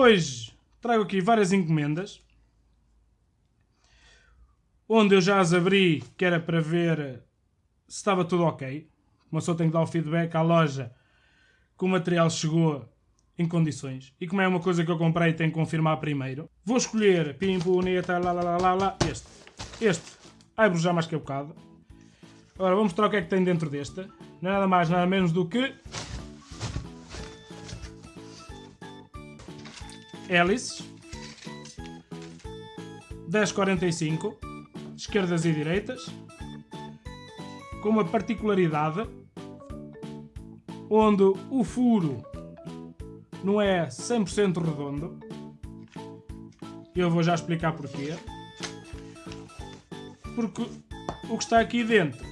Hoje trago aqui várias encomendas. Onde eu já as abri, que era para ver se estava tudo ok. Uma pessoa tem que dar o feedback à loja que o material chegou em condições. E como é uma coisa que eu comprei, tenho que confirmar primeiro. Vou escolher pim, bonita, lá, lá, lá, lá, este. Este. Abro já mais que a bocado. Agora vou mostrar o que é que tem dentro deste. Não é nada mais, nada menos do que... Hélices. 1045. Esquerdas e direitas. Com uma particularidade. Onde o furo não é 100% redondo. Eu vou já explicar porquê. Porque o que está aqui dentro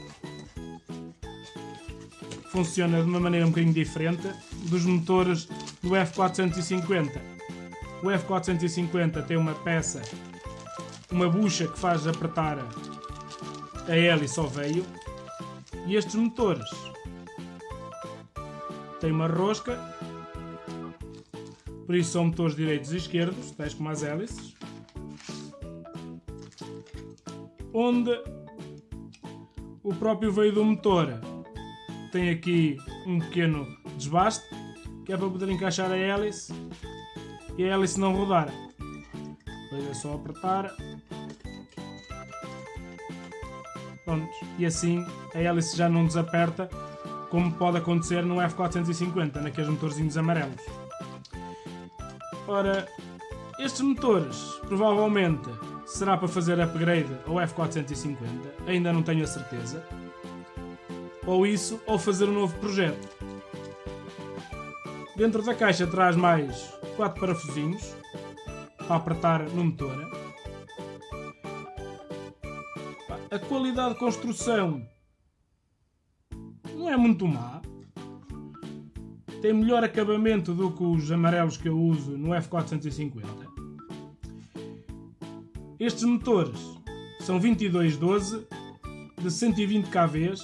funciona de uma maneira um bocadinho diferente dos motores do F450. O F450 tem uma peça, uma bucha que faz apertar a hélice ao veio. E estes motores? Têm uma rosca por isso são motores direitos e esquerdos, tais como as hélices. Onde o próprio veio do motor. Tem aqui um pequeno desbaste, que é para poder encaixar a hélice e a hélice não rodar. Depois é só apertar. Pronto. E assim a hélice já não desaperta, como pode acontecer no F450, naqueles motorzinhos amarelos. Ora, estes motores provavelmente será para fazer upgrade ao F450, ainda não tenho a certeza. Ou isso, ou fazer um novo projeto. Dentro da caixa traz mais 4 parafusinhos para apertar no motor. A qualidade de construção não é muito má tem melhor acabamento do que os amarelos que eu uso no F450. Estes motores são 2212 de 120 kV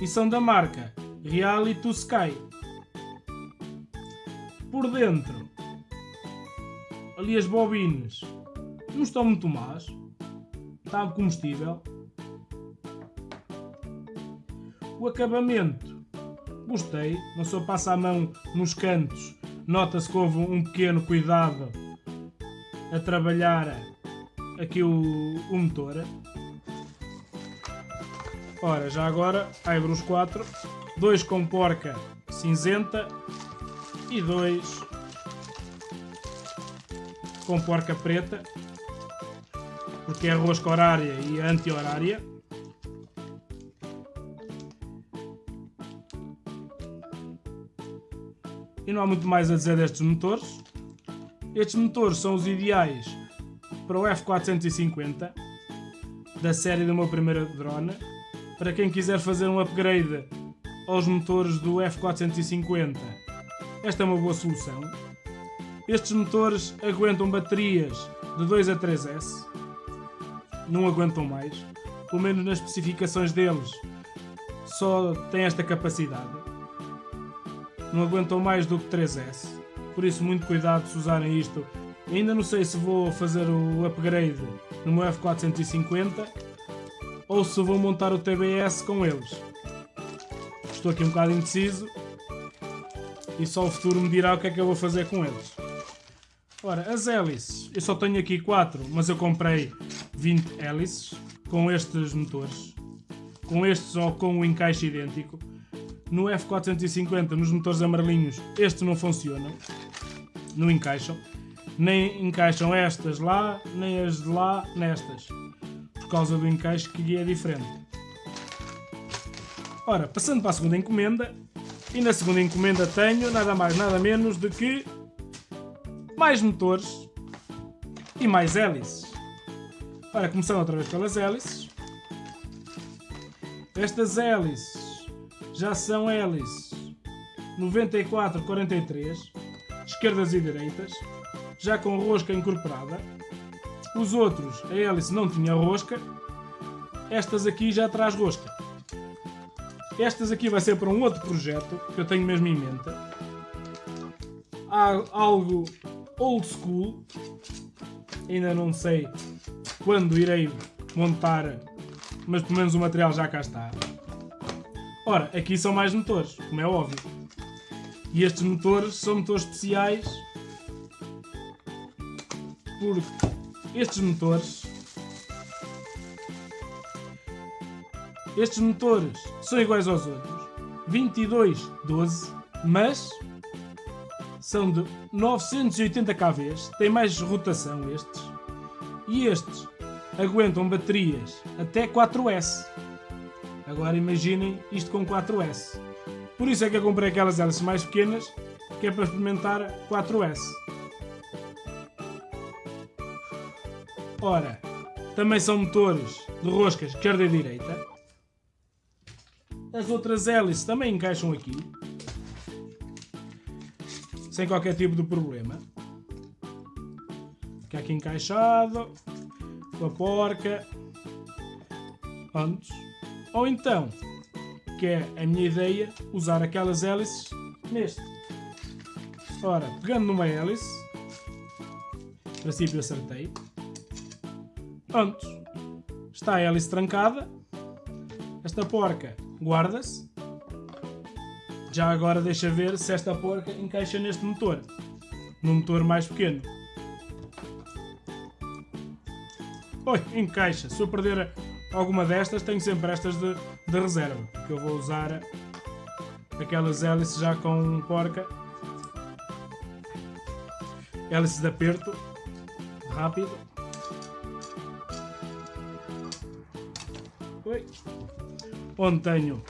e são da marca Reality Sky. Por dentro, ali as bobinas não estão muito más, está combustível. O acabamento Gostei, não só passa a mão nos cantos, nota-se que houve um pequeno cuidado a trabalhar aqui o, o motor. Ora, já agora, abro os quatro, dois com porca cinzenta e dois com porca preta, porque é rosca horária e anti-horária. E não há muito mais a dizer destes motores. Estes motores são os ideais para o F450 da série do meu primeiro drone. Para quem quiser fazer um upgrade aos motores do F450, esta é uma boa solução. Estes motores aguentam baterias de 2 a 3S, não aguentam mais, pelo menos nas especificações deles, só tem esta capacidade não aguentam mais do que 3S. Por isso, muito cuidado se usarem isto. Ainda não sei se vou fazer o upgrade no meu F450 ou se vou montar o TBS com eles. Estou aqui um bocado indeciso e só o futuro me dirá o que é que eu vou fazer com eles. Ora, as hélices, eu só tenho aqui 4, mas eu comprei 20 hélices com estes motores, com estes ou com o encaixe idêntico. No F450, nos motores amarelinhos, estes não funcionam. Não encaixam. Nem encaixam estas lá, nem as de lá nestas. Por causa do encaixe que é diferente. Ora, passando para a segunda encomenda. E na segunda encomenda tenho nada mais nada menos do que mais motores e mais hélices. Ora, começando outra vez pelas hélices. Estas hélices já são hélices 94-43, esquerdas e direitas, já com rosca incorporada. Os outros, a hélice não tinha rosca, estas aqui já traz rosca. Estas aqui vai ser para um outro projeto que eu tenho mesmo em mente. Há algo old school. Ainda não sei quando irei montar, mas pelo menos o material já cá está. Ora, aqui são mais motores, como é óbvio. E estes motores são motores especiais porque estes motores estes motores são iguais aos outros 2212 mas são de 980 kV têm mais rotação estes e estes aguentam baterias até 4S agora imaginem isto com 4S por isso é que eu comprei aquelas hélices mais pequenas que é para experimentar 4S Ora, também são motores de rosca esquerda e direita. As outras hélices também encaixam aqui. Sem qualquer tipo de problema. Fica aqui encaixado. Com a porca. Antes. Ou então, que é a minha ideia, usar aquelas hélices neste. Ora, pegando numa hélice, a princípio acertei, Pronto. Está a hélice trancada. Esta porca guarda-se. Já agora deixa ver se esta porca encaixa neste motor. No motor mais pequeno. Oi, encaixa. Se eu perder alguma destas, tenho sempre estas de, de reserva. Porque eu vou usar aquelas hélices já com porca. Hélices de aperto. Rápido. Oi. Onde tenho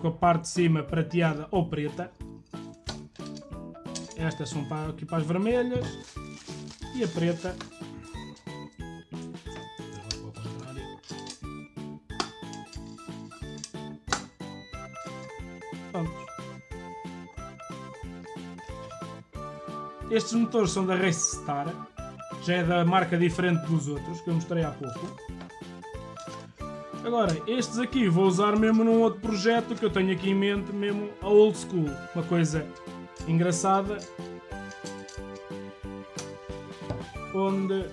com a parte de cima prateada ou preta. Estas são para, aqui para as vermelhas e a preta Estes motores são da Race Star já é da marca diferente dos outros, que eu mostrei há pouco. Agora, estes aqui vou usar mesmo num outro projeto que eu tenho aqui em mente, mesmo a old school. Uma coisa engraçada. Onde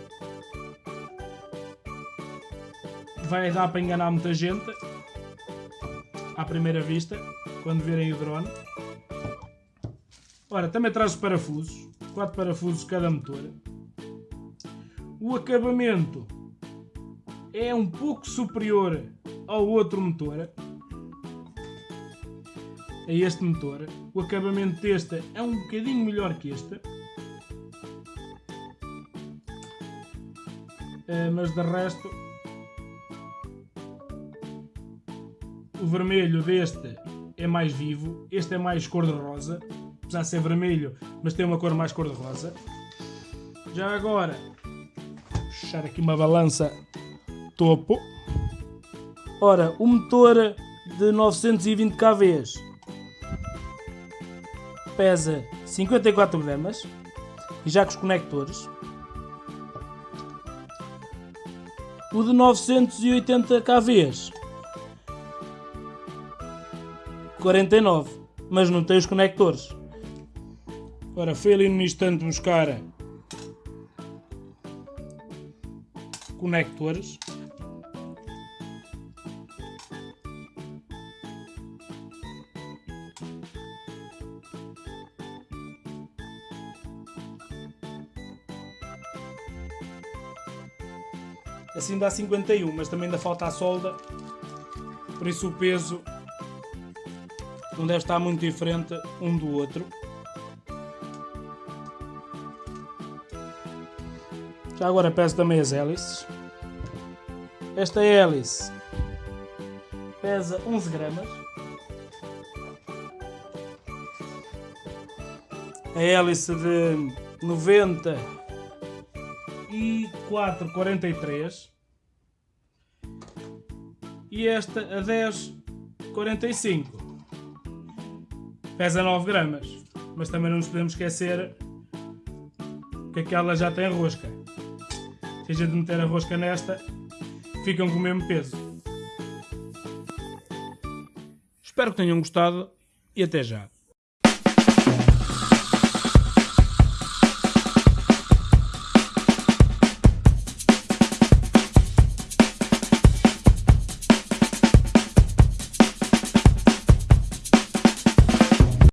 vai dar para enganar muita gente à primeira vista, quando virem o drone. Ora, também traz os parafusos, 4 parafusos cada motor o acabamento é um pouco superior ao outro motor, a este motor. O acabamento deste é um bocadinho melhor que este. Uh, mas de resto o vermelho deste é mais vivo, este é mais cor-de-rosa, apesar de ser vermelho, mas tem uma cor mais cor-de-rosa. Já agora, puxar aqui uma balança topo. Ora, o motor de 920 kV pesa 54 gramas e já com os conectores. O de 980 kV 49, mas não tem os conectores. Ora, foi ali no instante buscar conectores. Assim dá 51, mas também ainda falta a solda, por isso o peso não deve estar muito diferente um do outro. Já agora peço também as hélices. Esta hélice pesa 11 gramas. A hélice de 90 e 4,43 e esta a 10,45 pesa 9 gramas mas também não nos podemos esquecer que aquela já tem rosca se a gente meter a rosca nesta, ficam com o mesmo peso. Espero que tenham gostado e até já.